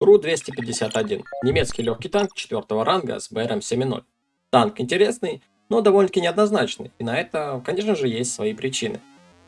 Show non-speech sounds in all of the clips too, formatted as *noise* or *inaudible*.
Ru 251. Немецкий легкий танк 4 ранга с БРом 7.0. Танк интересный, но довольно-таки неоднозначный, и на это, конечно же, есть свои причины.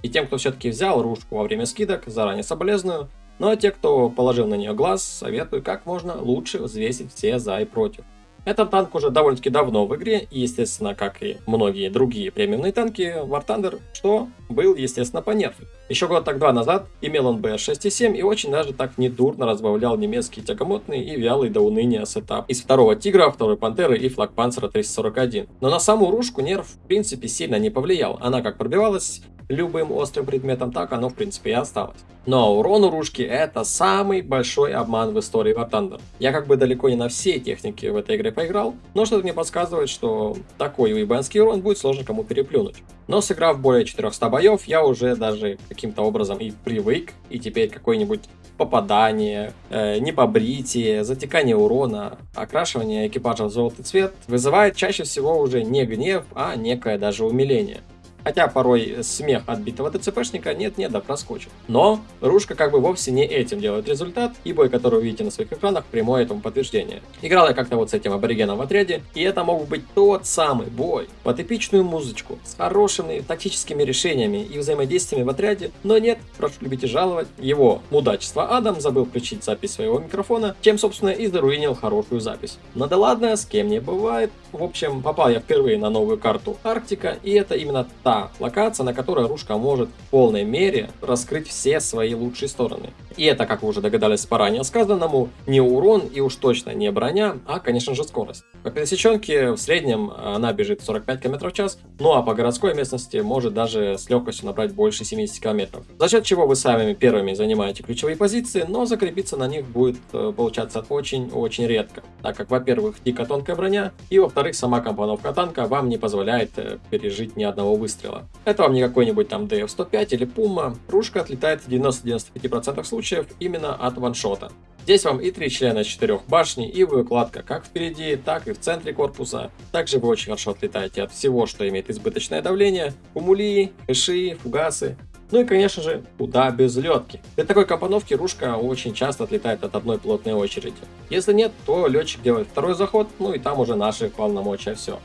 И тем, кто все-таки взял рушку во время скидок, заранее соболезную, ну а те, кто положил на нее глаз, советую как можно лучше взвесить все за и против. Этот танк уже довольно-таки давно в игре, и, естественно, как и многие другие премиумные танки, War Thunder, что был, естественно, по нерфу. Еще год так два назад имел он БР 6.7 и очень даже так недурно разбавлял немецкий тягомотный и вялый до уныния сетап из второго Тигра, второй Пантеры и Flakpanzer а 341. Но на саму рушку нерф в принципе сильно не повлиял, она как пробивалась любым острым предметом, так оно в принципе и осталось. Но урон у ружки это самый большой обман в истории War Thunder. Я как бы далеко не на все техники в этой игре поиграл, но что-то мне подсказывает, что такой уебанский урон будет сложно кому переплюнуть. Но сыграв более 400 боев, я уже даже каким-то образом и привык, и теперь какой-нибудь попадание, э, непобритие, затекание урона, окрашивание экипажа в желтый цвет вызывает чаще всего уже не гнев, а некое даже умиление. Хотя порой смех отбитого ДЦПшника нет-нет да проскочит. Но Рушка как бы вовсе не этим делает результат, и бой, который вы видите на своих экранах, прямое этому подтверждение. Играл я как-то вот с этим аборигеном в отряде, и это мог быть тот самый бой, под эпичную музычку, с хорошими тактическими решениями и взаимодействиями в отряде, но нет, прошу любить и жаловать, его мудачество Адам забыл включить запись своего микрофона, чем собственно и заруинил хорошую запись. Но да ладно, с кем не бывает. В общем, попал я впервые на новую карту Арктика, и это именно та та локация, на которой Рушка может в полной мере раскрыть все свои лучшие стороны. И это, как вы уже догадались по ранее сказанному, не урон и уж точно не броня, а, конечно же, скорость. По пересеченке в среднем она бежит 45 км в час, ну а по городской местности может даже с легкостью набрать больше 70 км. За счет чего вы сами первыми занимаете ключевые позиции, но закрепиться на них будет э, получаться очень-очень редко, так как, во-первых, дико тонкая броня, и во-вторых, сама компоновка танка вам не позволяет э, пережить ни одного выстрела. Это вам не какой-нибудь там DF-105 или Puma. Ружка отлетает в 90-95% случаев именно от ваншота. Здесь вам и три члена четырех башни, и выкладка как впереди, так и в центре корпуса. Также вы очень хорошо отлетаете от всего, что имеет избыточное давление, кумули, хэши, фугасы. Ну и, конечно же, куда без летки. Для такой компоновки ружка очень часто отлетает от одной плотной очереди. Если нет, то летчик делает второй заход, ну и там уже наши полномочия все.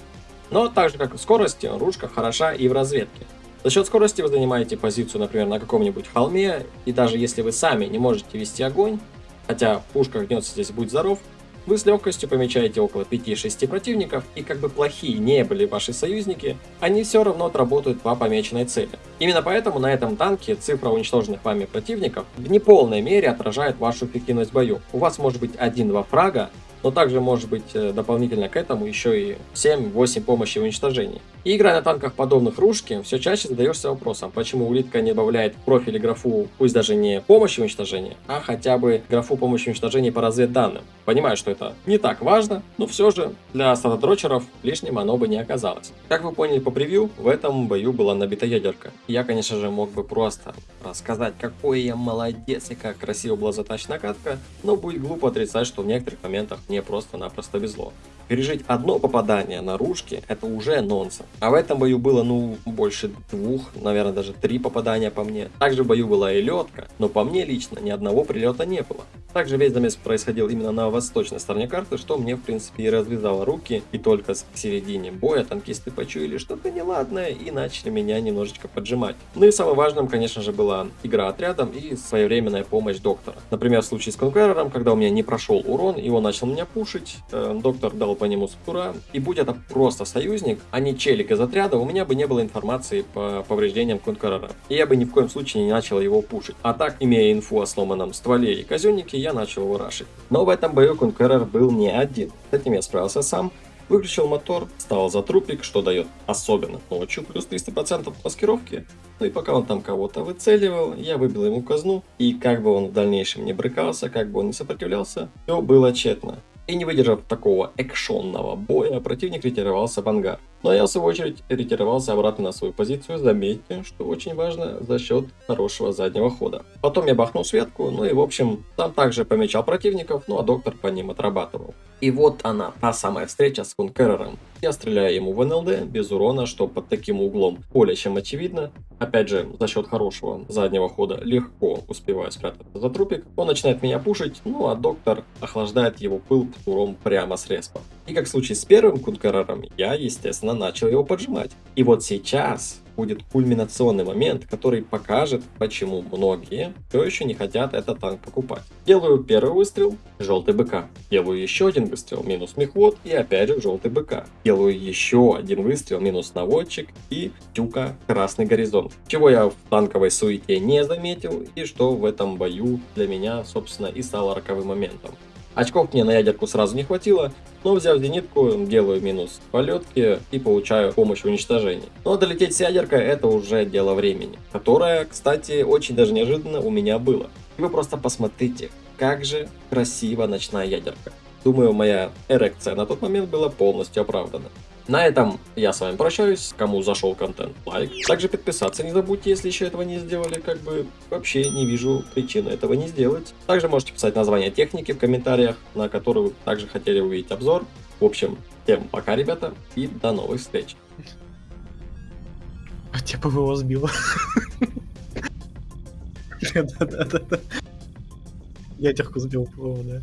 Но так же как в скорости, ручка хороша и в разведке. За счет скорости вы занимаете позицию, например, на каком-нибудь холме, и даже если вы сами не можете вести огонь, хотя пушка гнется здесь будь здоров, вы с легкостью помечаете около 5-6 противников, и как бы плохие не были ваши союзники, они все равно отработают по помеченной цели. Именно поэтому на этом танке цифра уничтоженных вами противников в неполной мере отражает вашу эффективность в бою. У вас может быть 1-2 фрага, но также может быть э, дополнительно к этому еще и 7-8 помощи в уничтожении. И играя на танках подобных ружки, все чаще задаешься вопросом, почему улитка не добавляет в профиле графу, пусть даже не помощи в уничтожении, а хотя бы графу помощи в уничтожении по разведданным. Понимаю, что это не так важно, но все же для статодрочеров лишним оно бы не оказалось. Как вы поняли по превью, в этом бою была набита ядерка. Я, конечно же, мог бы просто рассказать, какой я молодец и как красиво была затащена катка, но будет глупо отрицать, что в некоторых моментах мне просто-напросто везло. Пережить одно попадание на ружке – это уже нонсенс. А в этом бою было, ну, больше двух, наверное, даже три попадания по мне. Также в бою была и летка, но по мне лично ни одного прилета не было. Также весь замес происходил именно на восточной стороне карты, что мне, в принципе, и развязало руки. И только к середине боя танкисты почуяли что-то неладное и начали меня немножечко поджимать. Ну и самым важным, конечно же, была игра отрядом и своевременная помощь доктора. Например, в случае с Конкерером, когда у меня не прошел урон, и он начал меня пушить, э, доктор дал по нему скура. И будь это просто союзник, а не челик из отряда, у меня бы не было информации по повреждениям Конкурора. И я бы ни в коем случае не начал его пушить. А так, имея инфу о сломанном стволе и казеннике, я начал его рашить. Но в этом бою Конкурор был не один. С этим я справился сам. Выключил мотор, стал за трупик, что дает особенно ночью плюс 300% маскировки. Ну и пока он там кого-то выцеливал, я выбил ему казну. И как бы он в дальнейшем не брыкался, как бы он не сопротивлялся, все было тщетно. И не выдержав такого экшонного боя, противник ретировался в ангар. Но я, в свою очередь, ретировался обратно на свою позицию, заметьте, что очень важно, за счет хорошего заднего хода. Потом я бахнул светку, ну и, в общем, там также помечал противников, ну а доктор по ним отрабатывал. И вот она, та самая встреча с Кункерером. Я стреляю ему в НЛД без урона, что под таким углом более чем очевидно. Опять же, за счет хорошего заднего хода легко успеваю спрятаться за трупик. Он начинает меня пушить, ну а доктор охлаждает его пыл птуром прямо с респа. И как в случае с первым Кункерером, я, естественно, начал его поджимать. И вот сейчас будет кульминационный момент, который покажет, почему многие все еще не хотят этот танк покупать. Делаю первый выстрел, желтый БК. Делаю еще один выстрел, минус мехвод и опять же желтый БК. Делаю еще один выстрел, минус наводчик и тюка красный горизонт. Чего я в танковой суете не заметил и что в этом бою для меня, собственно, и стало роковым моментом. Очков мне на ядерку сразу не хватило, но взяв зенитку, делаю минус полетки и получаю помощь в уничтожении. Но долететь с ядеркой это уже дело времени, которое, кстати, очень даже неожиданно у меня было. И вы просто посмотрите, как же красиво ночная ядерка. Думаю, моя эрекция на тот момент была полностью оправдана. На этом я с вами прощаюсь. Кому зашел контент, лайк. Также подписаться не забудьте, если еще этого не сделали. Как бы вообще не вижу причины этого не сделать. Также можете писать название техники в комментариях, на которую вы также хотели увидеть обзор. В общем, всем пока, ребята, и до новых встреч. А тебя ПВО сбило. *laughs* Да-да-да. Ядерку сбил ПВО, да.